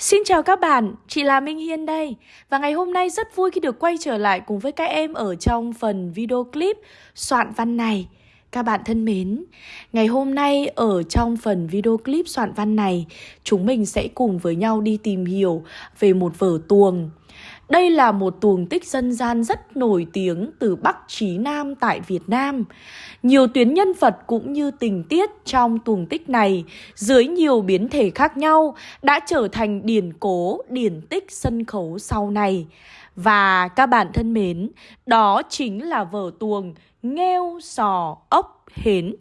Xin chào các bạn, chị là Minh Hiên đây. Và ngày hôm nay rất vui khi được quay trở lại cùng với các em ở trong phần video clip soạn văn này. Các bạn thân mến, ngày hôm nay ở trong phần video clip soạn văn này Chúng mình sẽ cùng với nhau đi tìm hiểu về một vở tuồng đây là một tuồng tích dân gian rất nổi tiếng từ Bắc chí Nam tại Việt Nam. Nhiều tuyến nhân vật cũng như tình tiết trong tuồng tích này dưới nhiều biến thể khác nhau đã trở thành điển cố, điển tích sân khấu sau này. Và các bạn thân mến, đó chính là vở tuồng Nghêu Sò Ốc Hến.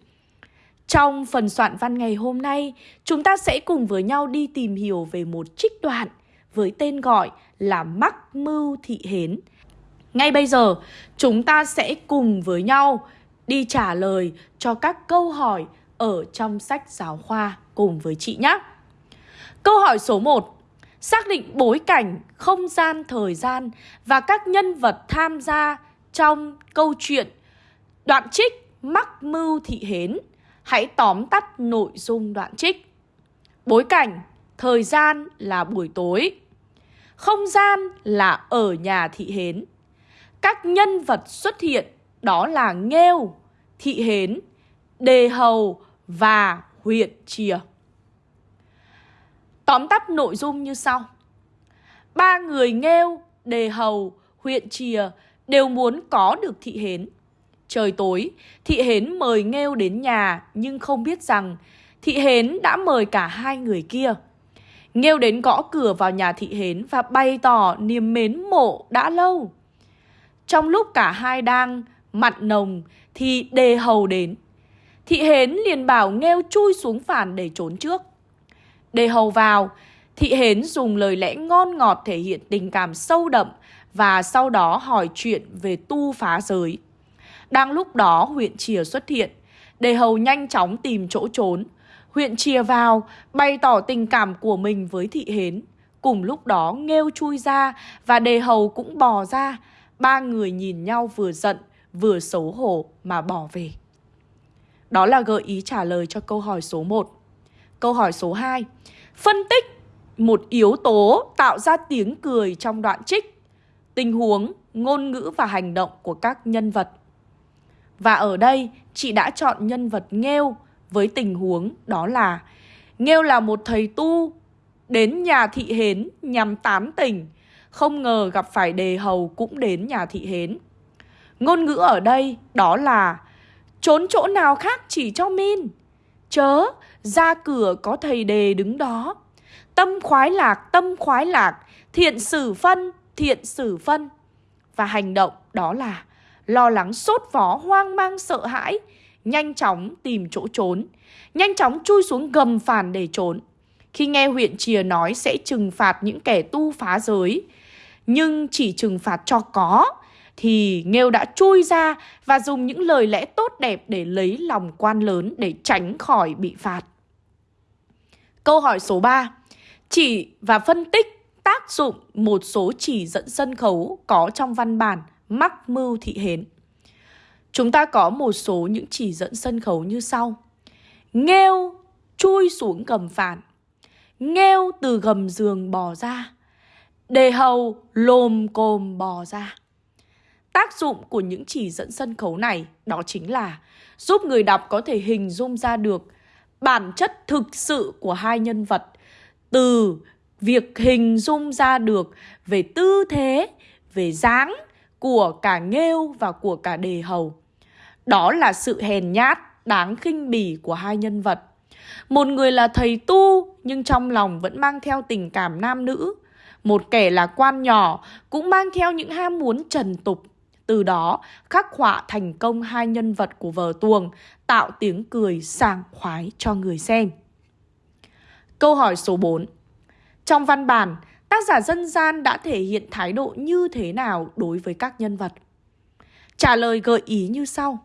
Trong phần soạn văn ngày hôm nay, chúng ta sẽ cùng với nhau đi tìm hiểu về một trích đoạn với tên gọi là Mắc Mưu Thị Hến. Ngay bây giờ, chúng ta sẽ cùng với nhau đi trả lời cho các câu hỏi ở trong sách giáo khoa cùng với chị nhé. Câu hỏi số 1. Xác định bối cảnh, không gian, thời gian và các nhân vật tham gia trong câu chuyện đoạn trích Mắc Mưu Thị Hến. Hãy tóm tắt nội dung đoạn trích. Bối cảnh, thời gian là buổi tối. Không gian là ở nhà thị hến. Các nhân vật xuất hiện đó là Nghêu, Thị Hến, Đề Hầu và huyện Chìa. Tóm tắt nội dung như sau. Ba người Nghêu, Đề Hầu, huyện Chìa đều muốn có được Thị Hến. Trời tối, Thị Hến mời Nghêu đến nhà nhưng không biết rằng Thị Hến đã mời cả hai người kia. Nghêu đến gõ cửa vào nhà thị hến và bày tỏ niềm mến mộ đã lâu. Trong lúc cả hai đang mặn nồng thì đề hầu đến. Thị hến liền bảo Nghêu chui xuống phản để trốn trước. Đề hầu vào, thị hến dùng lời lẽ ngon ngọt thể hiện tình cảm sâu đậm và sau đó hỏi chuyện về tu phá giới. Đang lúc đó huyện Chìa xuất hiện, đề hầu nhanh chóng tìm chỗ trốn huyện chia vào, bày tỏ tình cảm của mình với thị hến. Cùng lúc đó nghêu chui ra và đề hầu cũng bò ra. Ba người nhìn nhau vừa giận, vừa xấu hổ mà bỏ về. Đó là gợi ý trả lời cho câu hỏi số 1. Câu hỏi số 2. Phân tích một yếu tố tạo ra tiếng cười trong đoạn trích, tình huống, ngôn ngữ và hành động của các nhân vật. Và ở đây, chị đã chọn nhân vật nghêu với tình huống đó là Nghêu là một thầy tu đến nhà thị hến nhằm tán tỉnh, không ngờ gặp phải đề hầu cũng đến nhà thị hến. Ngôn ngữ ở đây đó là trốn chỗ nào khác chỉ cho min. Chớ, ra cửa có thầy đề đứng đó. Tâm khoái lạc, tâm khoái lạc, thiện sử phân, thiện sử phân. Và hành động đó là lo lắng sốt vó hoang mang sợ hãi, nhanh chóng tìm chỗ trốn, nhanh chóng chui xuống gầm phản để trốn. Khi nghe huyện Chìa nói sẽ trừng phạt những kẻ tu phá giới, nhưng chỉ trừng phạt cho có, thì Nghêu đã chui ra và dùng những lời lẽ tốt đẹp để lấy lòng quan lớn để tránh khỏi bị phạt. Câu hỏi số 3. Chỉ và phân tích tác dụng một số chỉ dẫn sân khấu có trong văn bản Mắc Mưu Thị Hến. Chúng ta có một số những chỉ dẫn sân khấu như sau. Nghêu chui xuống gầm phản. Nghêu từ gầm giường bò ra. Đề hầu lồm cồm bò ra. Tác dụng của những chỉ dẫn sân khấu này đó chính là giúp người đọc có thể hình dung ra được bản chất thực sự của hai nhân vật từ việc hình dung ra được về tư thế, về dáng của cả Nghêu và của cả Đề Hầu. Đó là sự hèn nhát, đáng khinh bỉ của hai nhân vật. Một người là thầy tu nhưng trong lòng vẫn mang theo tình cảm nam nữ. Một kẻ là quan nhỏ cũng mang theo những ham muốn trần tục. Từ đó khắc họa thành công hai nhân vật của vở tuồng, tạo tiếng cười sảng khoái cho người xem. Câu hỏi số 4 Trong văn bản, tác giả dân gian đã thể hiện thái độ như thế nào đối với các nhân vật? Trả lời gợi ý như sau.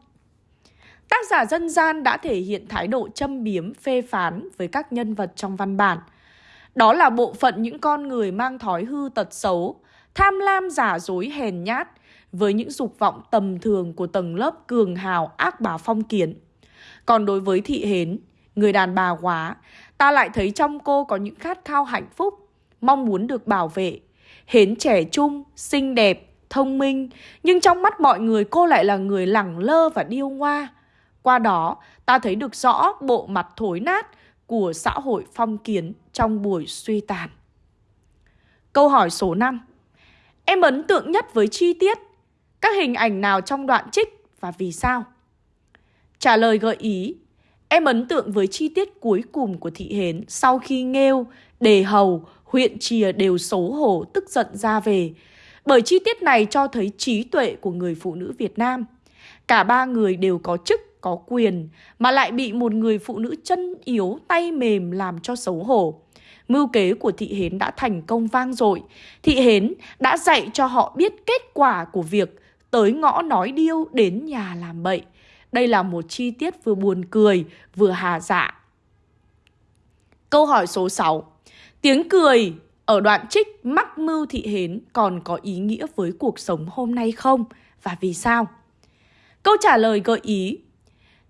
Tác giả dân gian đã thể hiện thái độ châm biếm, phê phán với các nhân vật trong văn bản. Đó là bộ phận những con người mang thói hư tật xấu, tham lam giả dối hèn nhát, với những dục vọng tầm thường của tầng lớp cường hào ác bá phong kiến. Còn đối với thị hến, người đàn bà quá, ta lại thấy trong cô có những khát khao hạnh phúc, mong muốn được bảo vệ. Hến trẻ trung, xinh đẹp, thông minh, nhưng trong mắt mọi người cô lại là người lẳng lơ và điêu ngoa. Qua đó, ta thấy được rõ bộ mặt thối nát của xã hội phong kiến trong buổi suy tàn. Câu hỏi số 5 Em ấn tượng nhất với chi tiết Các hình ảnh nào trong đoạn trích và vì sao? Trả lời gợi ý Em ấn tượng với chi tiết cuối cùng của thị hến sau khi nghêu, đề hầu, huyện chìa đều xấu hổ tức giận ra về. Bởi chi tiết này cho thấy trí tuệ của người phụ nữ Việt Nam. Cả ba người đều có chức, có quyền, mà lại bị một người phụ nữ chân yếu, tay mềm làm cho xấu hổ. Mưu kế của thị hến đã thành công vang dội. Thị hến đã dạy cho họ biết kết quả của việc tới ngõ nói điêu đến nhà làm bậy. Đây là một chi tiết vừa buồn cười, vừa hà dạ. Câu hỏi số 6. Tiếng cười ở đoạn trích mắc mưu thị hến còn có ý nghĩa với cuộc sống hôm nay không? Và vì sao? Câu trả lời gợi ý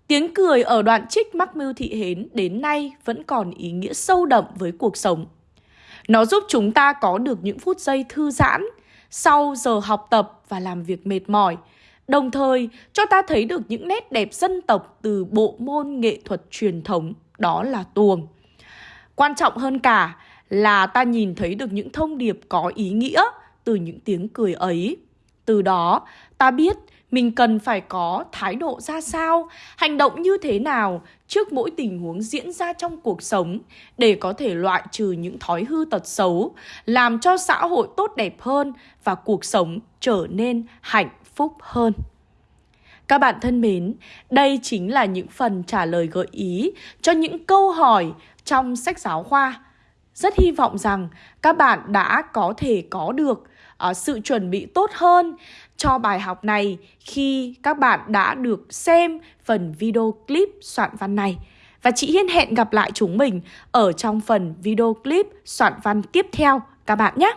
Tiếng cười ở đoạn trích mắc mưu thị hến đến nay vẫn còn ý nghĩa sâu đậm với cuộc sống. Nó giúp chúng ta có được những phút giây thư giãn sau giờ học tập và làm việc mệt mỏi, đồng thời cho ta thấy được những nét đẹp dân tộc từ bộ môn nghệ thuật truyền thống, đó là tuồng. Quan trọng hơn cả là ta nhìn thấy được những thông điệp có ý nghĩa từ những tiếng cười ấy. Từ đó, ta biết mình cần phải có thái độ ra sao, hành động như thế nào trước mỗi tình huống diễn ra trong cuộc sống để có thể loại trừ những thói hư tật xấu, làm cho xã hội tốt đẹp hơn và cuộc sống trở nên hạnh phúc hơn. Các bạn thân mến, đây chính là những phần trả lời gợi ý cho những câu hỏi trong sách giáo khoa. Rất hy vọng rằng các bạn đã có thể có được uh, sự chuẩn bị tốt hơn cho bài học này khi các bạn đã được xem phần video clip soạn văn này. Và chị Hiên hẹn gặp lại chúng mình ở trong phần video clip soạn văn tiếp theo các bạn nhé.